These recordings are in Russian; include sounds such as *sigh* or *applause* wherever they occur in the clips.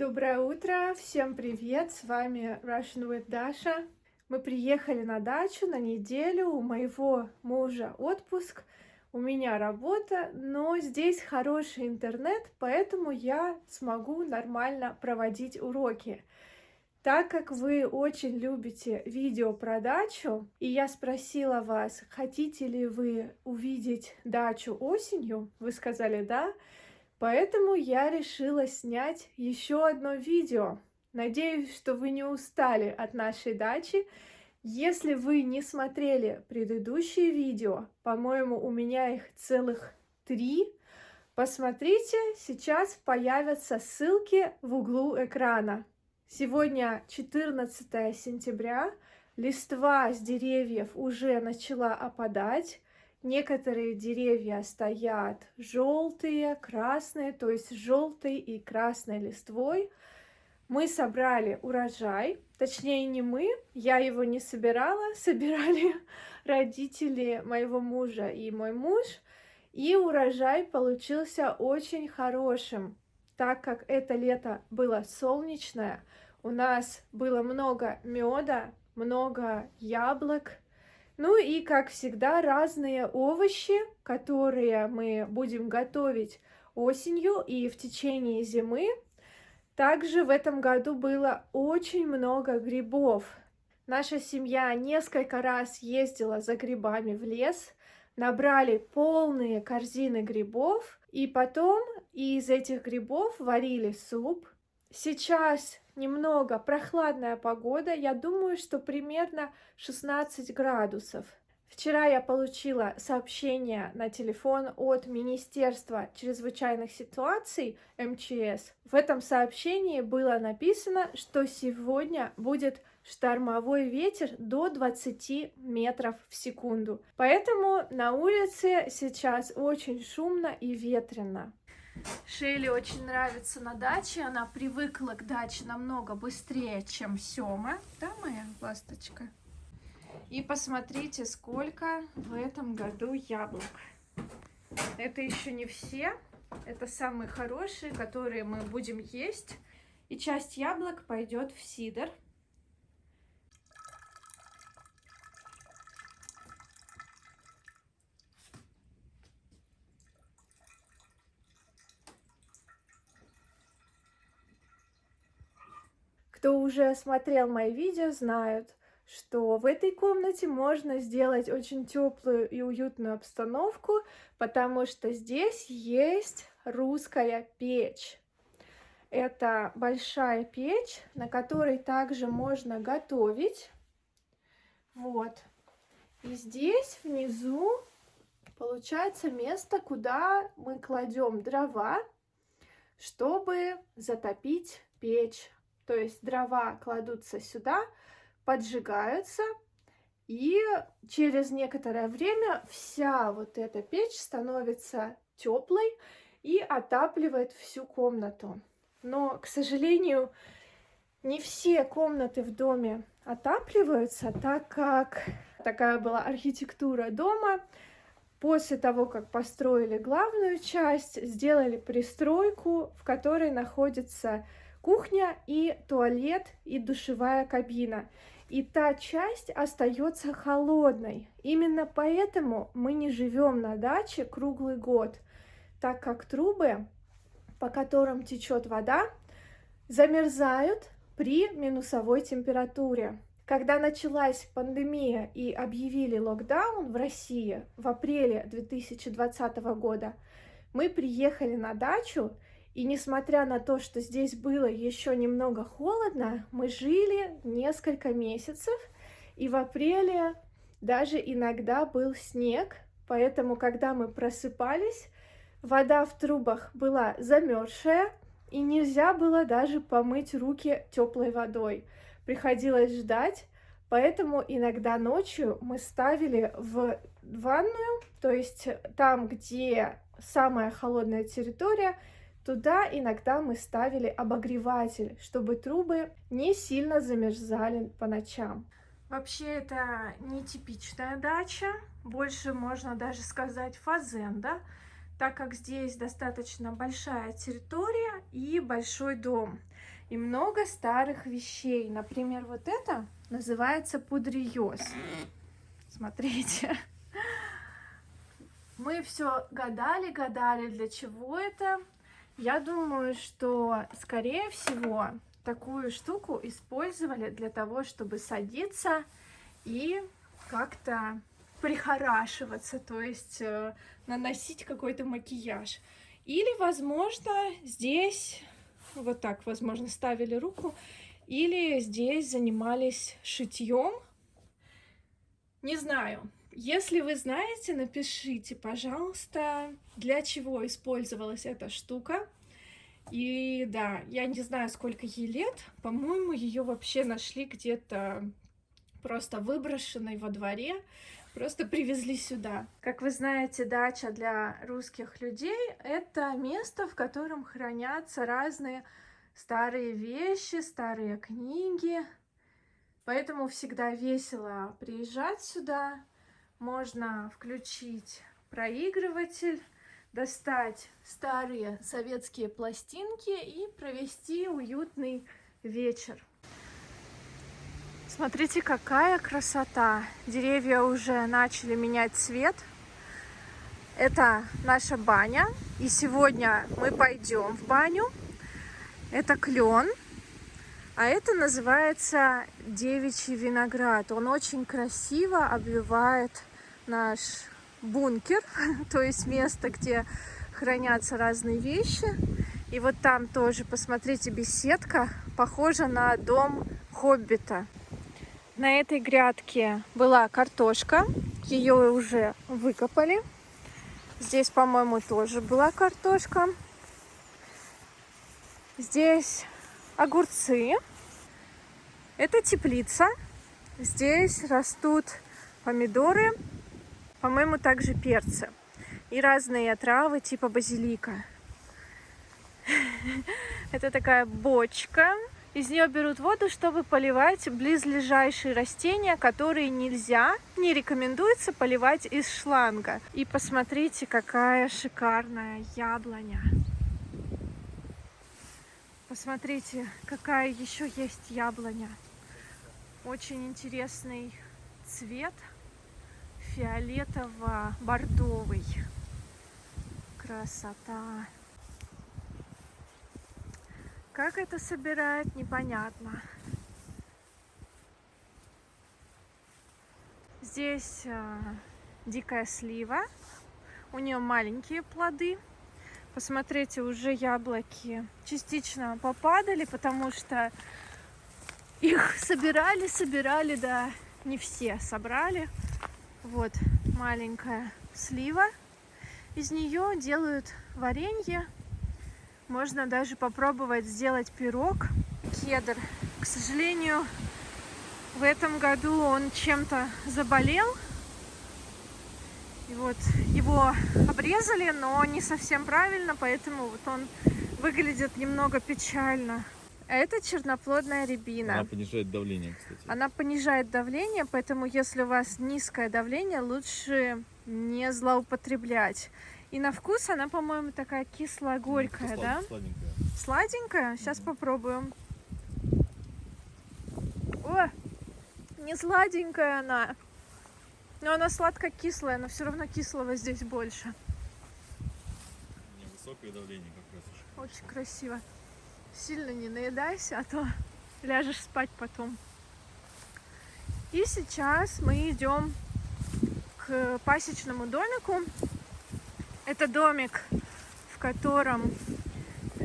Доброе утро, всем привет, с вами Russian with Dasha. Мы приехали на дачу на неделю, у моего мужа отпуск, у меня работа, но здесь хороший интернет, поэтому я смогу нормально проводить уроки. Так как вы очень любите видео про дачу, и я спросила вас, хотите ли вы увидеть дачу осенью, вы сказали да, Поэтому я решила снять еще одно видео. Надеюсь, что вы не устали от нашей дачи. Если вы не смотрели предыдущие видео, по-моему, у меня их целых три, посмотрите, сейчас появятся ссылки в углу экрана. Сегодня 14 сентября, листва с деревьев уже начала опадать, Некоторые деревья стоят желтые, красные, то есть желтой и красной листвой. Мы собрали урожай, точнее не мы, я его не собирала, *laughs* собирали родители моего мужа и мой муж. И урожай получился очень хорошим, так как это лето было солнечное, у нас было много меда, много яблок, ну и, как всегда, разные овощи, которые мы будем готовить осенью и в течение зимы. Также в этом году было очень много грибов. Наша семья несколько раз ездила за грибами в лес, набрали полные корзины грибов, и потом из этих грибов варили суп. Сейчас немного прохладная погода, я думаю, что примерно 16 градусов. Вчера я получила сообщение на телефон от Министерства чрезвычайных ситуаций МЧС. В этом сообщении было написано, что сегодня будет штормовой ветер до 20 метров в секунду. Поэтому на улице сейчас очень шумно и ветрено. Шейли очень нравится на даче, она привыкла к даче намного быстрее, чем Сёма. Да, моя ласточка? И посмотрите, сколько в этом году яблок. Это еще не все, это самые хорошие, которые мы будем есть. И часть яблок пойдет в сидр. Уже смотрел мои видео, знают, что в этой комнате можно сделать очень теплую и уютную обстановку, потому что здесь есть русская печь. Это большая печь, на которой также можно готовить. Вот. И здесь внизу получается место, куда мы кладем дрова, чтобы затопить печь. То есть дрова кладутся сюда, поджигаются, и через некоторое время вся вот эта печь становится теплой и отапливает всю комнату. Но, к сожалению, не все комнаты в доме отапливаются, так как такая была архитектура дома. После того, как построили главную часть, сделали пристройку, в которой находится кухня и туалет и душевая кабина. И та часть остается холодной. Именно поэтому мы не живем на даче круглый год, так как трубы, по которым течет вода, замерзают при минусовой температуре. Когда началась пандемия и объявили локдаун в России в апреле 2020 года, мы приехали на дачу и несмотря на то, что здесь было еще немного холодно, мы жили несколько месяцев, и в апреле даже иногда был снег, поэтому, когда мы просыпались, вода в трубах была замерзшая, и нельзя было даже помыть руки теплой водой. Приходилось ждать, поэтому иногда ночью мы ставили в ванную, то есть там, где самая холодная территория, Туда иногда мы ставили обогреватель, чтобы трубы не сильно замерзали по ночам. Вообще это нетипичная дача, больше можно даже сказать фазенда, так как здесь достаточно большая территория и большой дом. и много старых вещей. Например, вот это называется пудриёс. Смотрите. *laughs* Мы все гадали, гадали, для чего это. Я думаю, что, скорее всего, такую штуку использовали для того, чтобы садиться и как-то прихорашиваться, то есть э, наносить какой-то макияж. Или, возможно, здесь вот так, возможно, ставили руку, или здесь занимались шитьем. Не знаю. Если вы знаете, напишите, пожалуйста, для чего использовалась эта штука. И да, я не знаю, сколько ей лет. По-моему, ее вообще нашли где-то просто выброшенной во дворе. Просто привезли сюда. Как вы знаете, дача для русских людей — это место, в котором хранятся разные старые вещи, старые книги. Поэтому всегда весело приезжать сюда. Можно включить проигрыватель, достать старые советские пластинки и провести уютный вечер. Смотрите, какая красота! Деревья уже начали менять цвет. Это наша баня. И сегодня мы пойдем в баню. Это клен. А это называется девичий виноград. Он очень красиво обвивает наш бункер, *laughs* то есть место, где хранятся разные вещи. И вот там тоже, посмотрите, беседка, похожа на дом Хоббита. На этой грядке была картошка, ее уже выкопали. Здесь, по-моему, тоже была картошка. Здесь огурцы. Это теплица. Здесь растут помидоры, по-моему, также перцы. И разные травы типа базилика. *laughs* Это такая бочка из нее берут воду, чтобы поливать близлежащие растения, которые нельзя, не рекомендуется поливать из шланга. И посмотрите, какая шикарная яблоня. Посмотрите, какая еще есть яблоня. Очень интересный цвет, фиолетово-бордовый. Красота! Как это собирать, непонятно. Здесь э, дикая слива. У нее маленькие плоды. Посмотрите, уже яблоки частично попадали, потому что их собирали, собирали, да, не все собрали. Вот маленькая слива. Из нее делают варенье можно даже попробовать сделать пирог. Кедр. К сожалению, в этом году он чем-то заболел. И вот его обрезали, но не совсем правильно, поэтому вот он выглядит немного печально. Это черноплодная рябина. Она понижает давление, кстати. Она понижает давление, поэтому если у вас низкое давление, лучше не злоупотреблять. И на вкус она, по-моему, такая кисло-горькая, ну, да? Сладенькая. Сладенькая? Сейчас попробуем. О, не сладенькая она. Но она сладко-кислая, но все равно кислого здесь больше. Невысокое давление как раз. Очень, очень красиво. Сильно не наедайся, а то ляжешь спать потом. И сейчас мы идем к пасечному домику. Это домик, в котором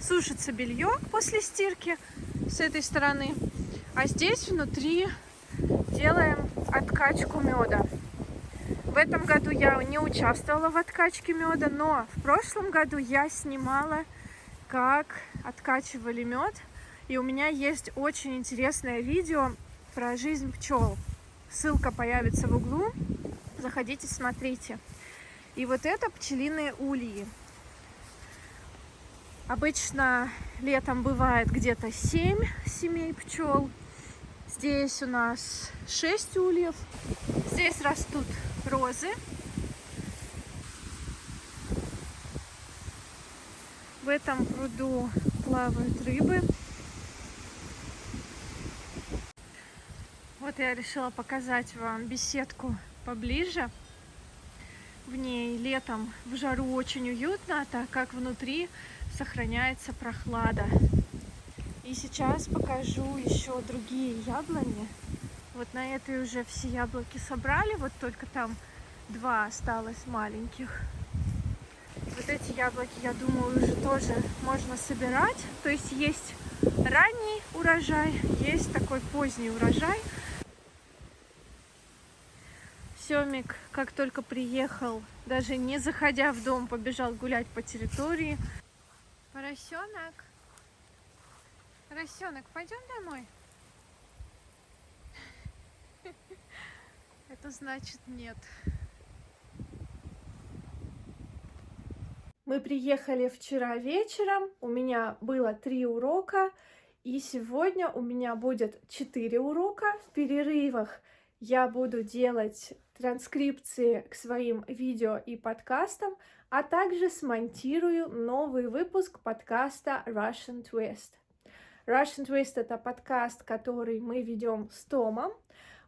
сушится белье после стирки с этой стороны. А здесь внутри делаем откачку меда. В этом году я не участвовала в откачке меда, но в прошлом году я снимала, как откачивали мед. И у меня есть очень интересное видео про жизнь пчел. Ссылка появится в углу. Заходите, смотрите. И вот это пчелиные ульи. Обычно летом бывает где-то 7 семей пчел. Здесь у нас 6 ульев. Здесь растут розы. В этом пруду плавают рыбы. Вот я решила показать вам беседку поближе. В ней летом в жару очень уютно, так как внутри сохраняется прохлада. И сейчас покажу еще другие яблони. Вот на этой уже все яблоки собрали, вот только там два осталось маленьких. Вот эти яблоки, я думаю, уже тоже можно собирать. То есть есть ранний урожай, есть такой поздний урожай. Семик, как только приехал, даже не заходя в дом, побежал гулять по территории. Поросенок. Поросенок, пойдем домой? *laughs* Это значит нет. Мы приехали вчера вечером, у меня было три урока, и сегодня у меня будет четыре урока. В перерывах я буду делать транскрипции к своим видео и подкастам, а также смонтирую новый выпуск подкаста Russian Twist. Russian Twist это подкаст, который мы ведем с Томом.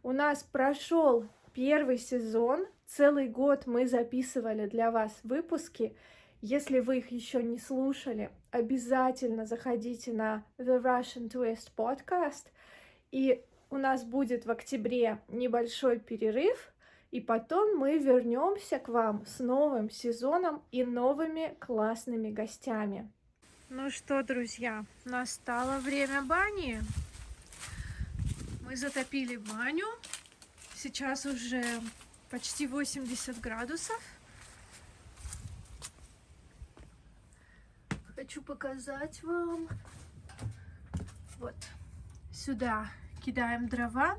У нас прошел первый сезон, целый год мы записывали для вас выпуски. Если вы их еще не слушали, обязательно заходите на The Russian Twist podcast. И у нас будет в октябре небольшой перерыв, и потом мы вернемся к вам с новым сезоном и новыми классными гостями. Ну что, друзья, настало время бани. Мы затопили баню. Сейчас уже почти 80 градусов. Хочу показать вам. Вот сюда кидаем дрова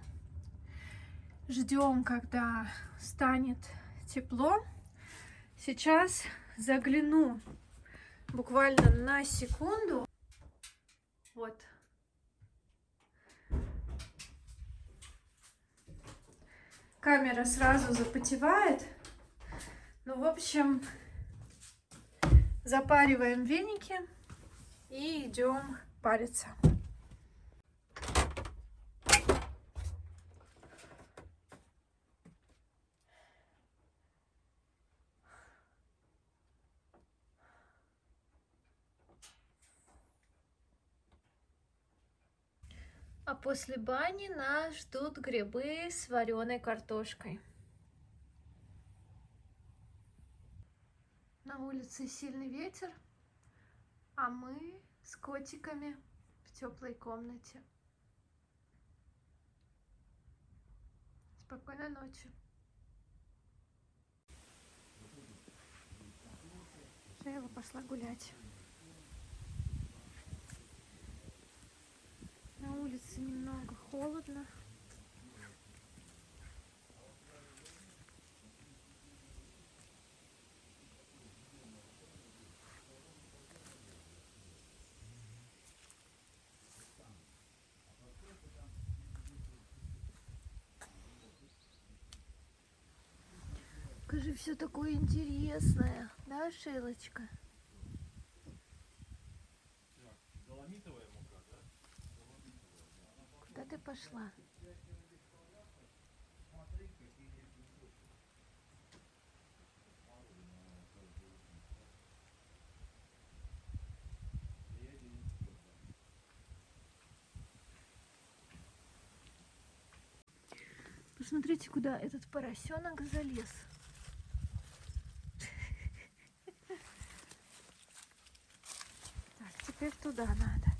ждем, когда станет тепло. Сейчас загляну буквально на секунду. Вот. Камера сразу запотевает. Ну, в общем, запариваем веники и идем париться. А после бани нас ждут грибы с вареной картошкой. Улице сильный ветер, а мы с котиками в теплой комнате. Спокойной ночи. Шеева пошла гулять. На улице немного холодно. Скажи, все такое интересное, да, Шейлочка? ты пошла? Посмотрите, куда этот поросенок залез. Так, теперь туда надо.